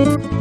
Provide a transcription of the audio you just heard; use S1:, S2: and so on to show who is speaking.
S1: Música